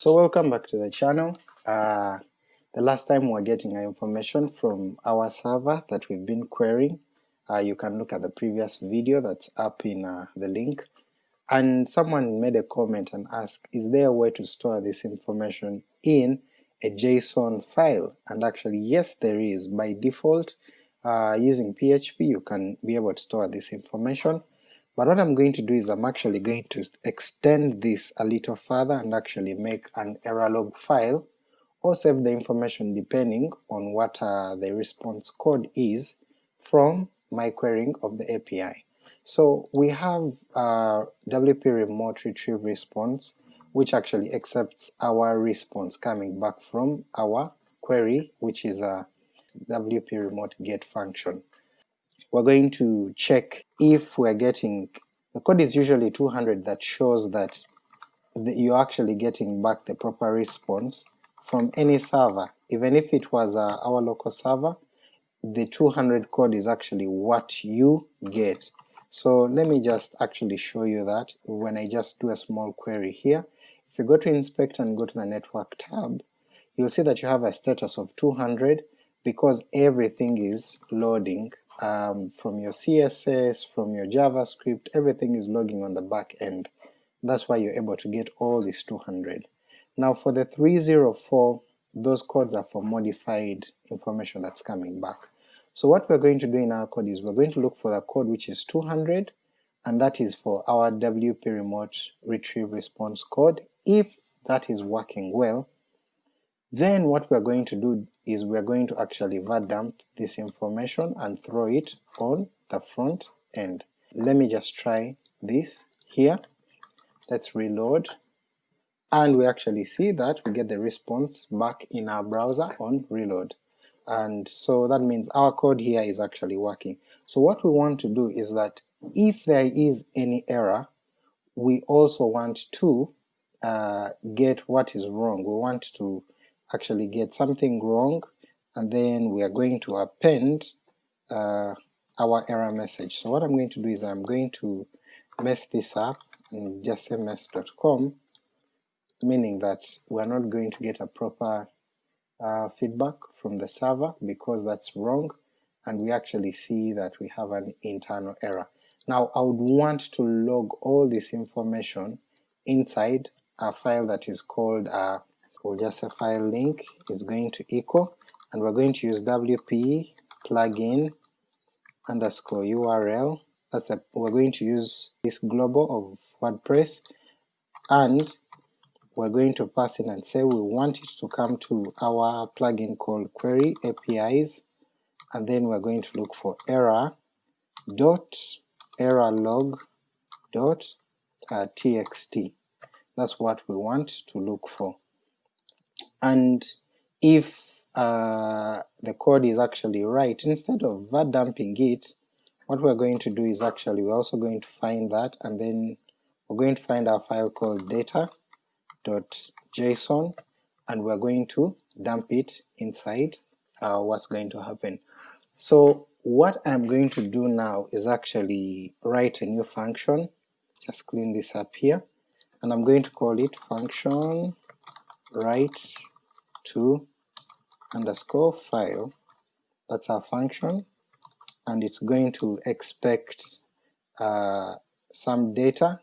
So welcome back to the channel. Uh, the last time we were getting our information from our server that we've been querying, uh, you can look at the previous video that's up in uh, the link, and someone made a comment and asked is there a way to store this information in a JSON file, and actually yes there is. By default uh, using PHP you can be able to store this information, but what I'm going to do is I'm actually going to extend this a little further and actually make an error log file or save the information depending on what uh, the response code is from my querying of the API. So we have uh, WP remote retrieve response which actually accepts our response coming back from our query which is a WP remote get function we're going to check if we're getting, the code is usually 200 that shows that you're actually getting back the proper response from any server, even if it was uh, our local server, the 200 code is actually what you get. So let me just actually show you that when I just do a small query here. If you go to inspect and go to the network tab, you'll see that you have a status of 200 because everything is loading um, from your CSS, from your JavaScript, everything is logging on the back end. That's why you're able to get all these 200. Now for the 304, those codes are for modified information that's coming back. So what we're going to do in our code is we're going to look for the code which is 200, and that is for our WP remote retrieve response code. If that is working well, then what we're going to do is we're going to actually var-dump this information and throw it on the front end. Let me just try this here, let's reload, and we actually see that we get the response back in our browser on reload. And so that means our code here is actually working. So what we want to do is that if there is any error, we also want to uh, get what is wrong, we want to actually get something wrong and then we are going to append uh, our error message. So what I'm going to do is I'm going to mess this up and just say mess.com, meaning that we're not going to get a proper uh, feedback from the server because that's wrong, and we actually see that we have an internal error. Now I would want to log all this information inside a file that is called uh, we'll just say file link is going to equal, and we're going to use wp plugin underscore url, that's a, we're going to use this global of WordPress, and we're going to pass in and say we want it to come to our plugin called query APIs, and then we're going to look for error dot error log dot uh, txt. That's what we want to look for and if uh, the code is actually right, instead of var dumping it, what we're going to do is actually we're also going to find that and then we're going to find our file called data.json and we're going to dump it inside uh, what's going to happen. So what I'm going to do now is actually write a new function, just clean this up here, and I'm going to call it function write to underscore file, that's our function, and it's going to expect uh, some data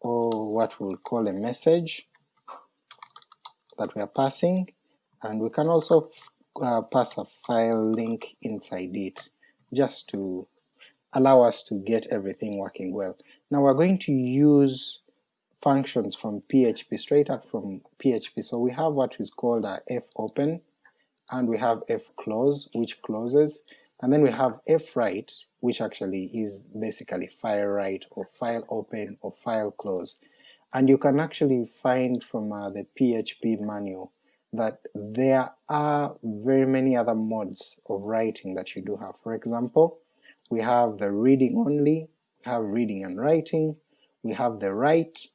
or what we'll call a message that we are passing, and we can also uh, pass a file link inside it just to allow us to get everything working well. Now we're going to use functions from PHP, straight up from PHP. So we have what is called a fopen, and we have fclose, which closes, and then we have fwrite, which actually is basically file write or file open or file close. And you can actually find from uh, the PHP manual that there are very many other modes of writing that you do have. For example, we have the reading only, we have reading and writing, we have the write,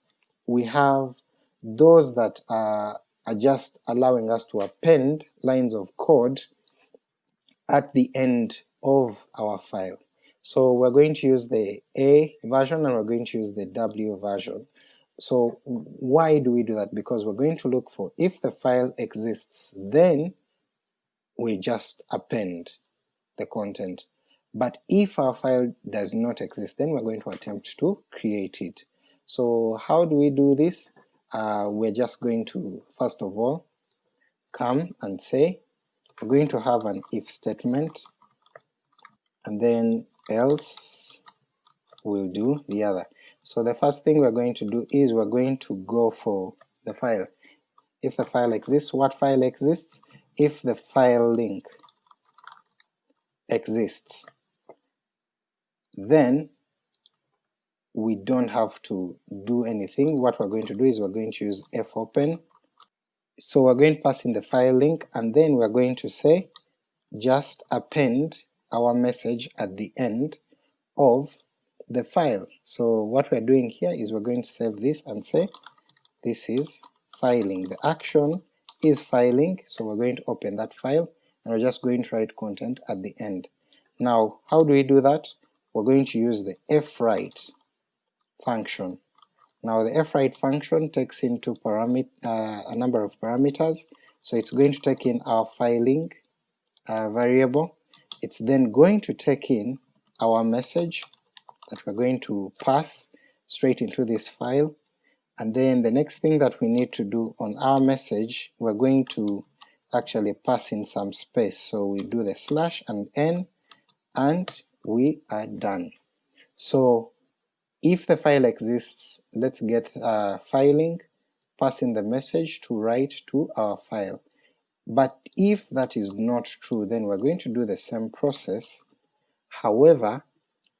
we have those that are, are just allowing us to append lines of code at the end of our file. So we're going to use the A version and we're going to use the W version. So why do we do that? Because we're going to look for if the file exists, then we just append the content. But if our file does not exist, then we're going to attempt to create it. So how do we do this? Uh, we're just going to, first of all, come and say, we're going to have an if statement, and then else will do the other. So the first thing we're going to do is we're going to go for the file. If the file exists, what file exists? If the file link exists, then we don't have to do anything. What we're going to do is we're going to use fopen. So we're going to pass in the file link and then we're going to say just append our message at the end of the file. So what we're doing here is we're going to save this and say this is filing. The action is filing, so we're going to open that file and we're just going to write content at the end. Now how do we do that? We're going to use the fwrite function. Now the fwrite function takes into uh, a number of parameters, so it's going to take in our filing uh, variable, it's then going to take in our message that we're going to pass straight into this file, and then the next thing that we need to do on our message, we're going to actually pass in some space, so we do the slash and n, and we are done. So if the file exists, let's get uh, filing, pass in the message to write to our file. But if that is not true, then we're going to do the same process, however,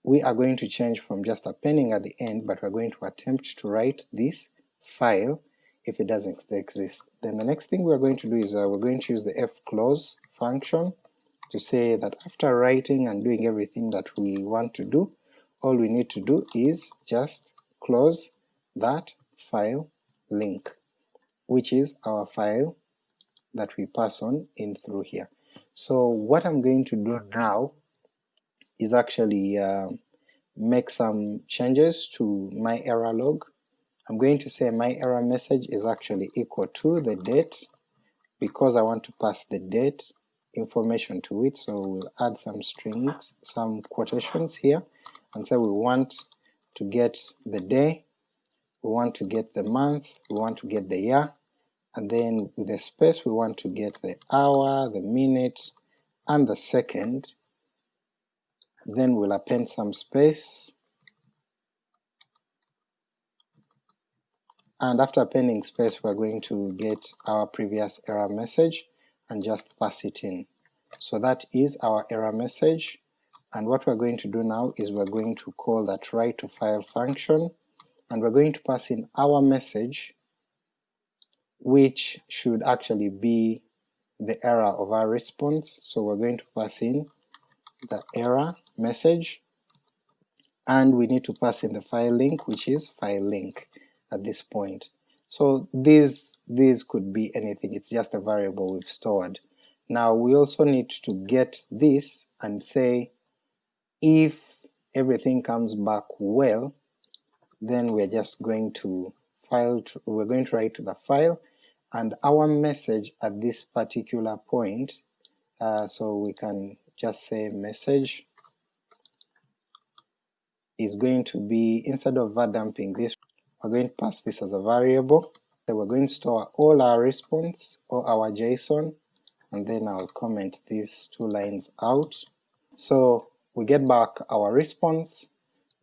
we are going to change from just appending at the end, but we're going to attempt to write this file if it doesn't exist. Then the next thing we're going to do is uh, we're going to use the fclose function to say that after writing and doing everything that we want to do, all we need to do is just close that file link, which is our file that we pass on in through here. So what I'm going to do now is actually uh, make some changes to my error log. I'm going to say my error message is actually equal to the date because I want to pass the date information to it, so we'll add some strings, some quotations here, and say we want to get the day, we want to get the month, we want to get the year, and then with the space we want to get the hour, the minute, and the second, then we'll append some space, and after appending space we're going to get our previous error message and just pass it in. So that is our error message, and what we're going to do now is we're going to call that write to file function, and we're going to pass in our message which should actually be the error of our response, so we're going to pass in the error message, and we need to pass in the file link which is file link at this point. So these, these could be anything, it's just a variable we've stored. Now we also need to get this and say if everything comes back well, then we're just going to file to, we're going to write to the file and our message at this particular point, uh, so we can just say message is going to be, instead of var dumping this, we're going to pass this as a variable, so we're going to store all our response or our JSON, and then I'll comment these two lines out. So we get back our response,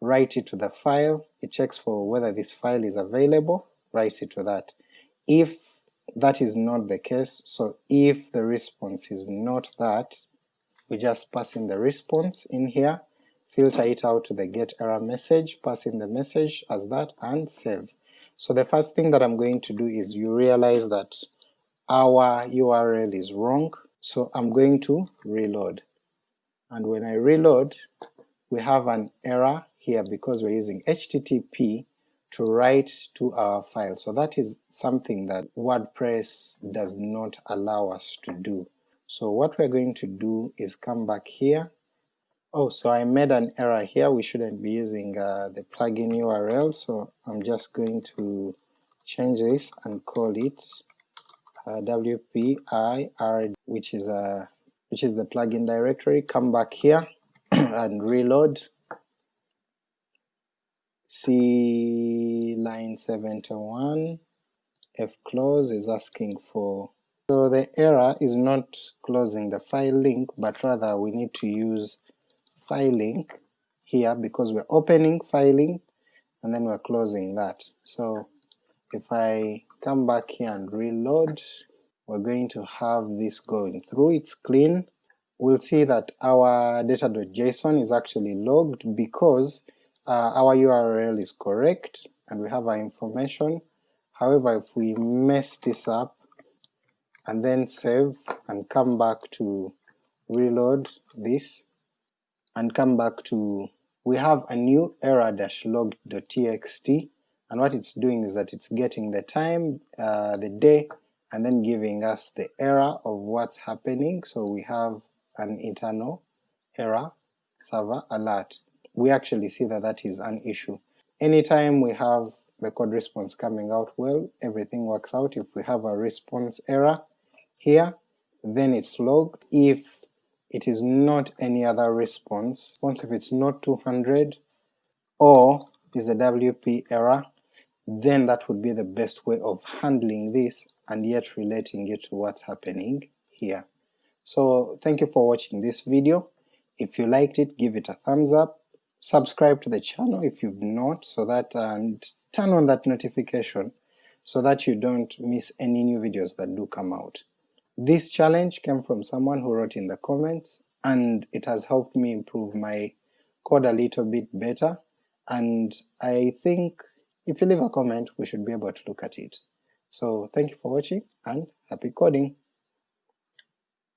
write it to the file, it checks for whether this file is available, writes it to that. If that is not the case, so if the response is not that, we just pass in the response in here, filter it out to the get error message, pass in the message as that, and save. So the first thing that I'm going to do is you realize that our URL is wrong, so I'm going to reload. And when I reload, we have an error here because we're using HTTP to write to our file. So that is something that WordPress does not allow us to do. So what we're going to do is come back here Oh, so I made an error here, we shouldn't be using uh, the plugin URL, so I'm just going to change this and call it uh, wpir, which is a which is the plugin directory. Come back here and reload. See line 71, f close is asking for so the error is not closing the file link, but rather we need to use file link here because we're opening file link and then we're closing that. So if I come back here and reload, we're going to have this going through, it's clean. We'll see that our data.json is actually logged because uh, our URL is correct and we have our information. However, if we mess this up and then save and come back to reload this, and come back to, we have a new error-log.txt, and what it's doing is that it's getting the time, uh, the day, and then giving us the error of what's happening, so we have an internal error server alert. We actually see that that is an issue. Anytime we have the code response coming out well, everything works out. If we have a response error here, then it's logged. If it is not any other response, once if it's not 200 or is a WP error, then that would be the best way of handling this and yet relating it to what's happening here. So thank you for watching this video. If you liked it, give it a thumbs up, subscribe to the channel if you've not, so that and turn on that notification so that you don't miss any new videos that do come out. This challenge came from someone who wrote in the comments, and it has helped me improve my code a little bit better, and I think if you leave a comment we should be able to look at it. So thank you for watching and happy coding!